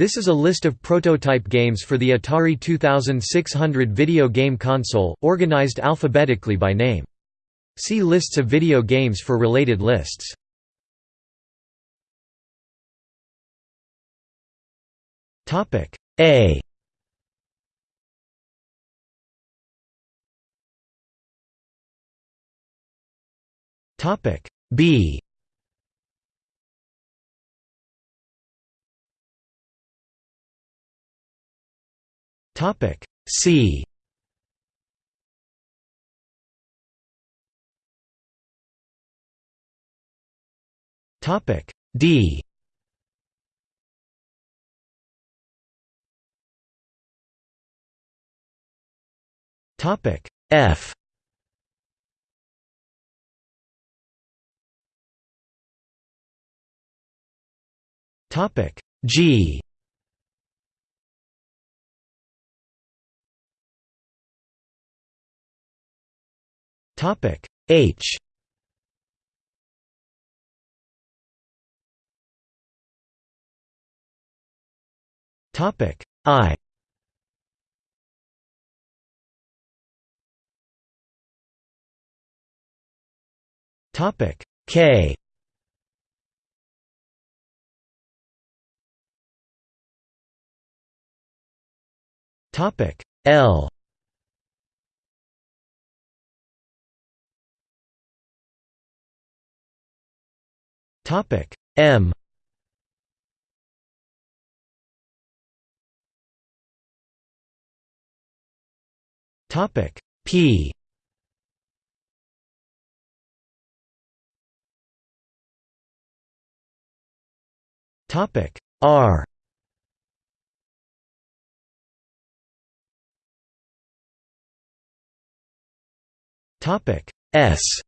This is a list of prototype games for the Atari 2600 video game console, organized alphabetically by name. See lists of video games for related lists. Topic A Topic B Topic C. Topic D. Topic F. Topic G Topic H. Topic I. Topic K. Topic L Topic. M. Topic. P. Topic. R. Topic. S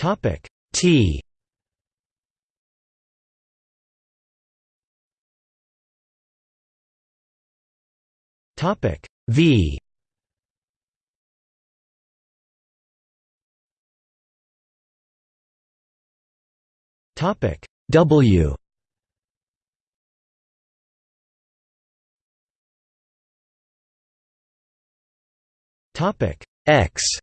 Topic. T. Topic. V. Topic. W. Topic. X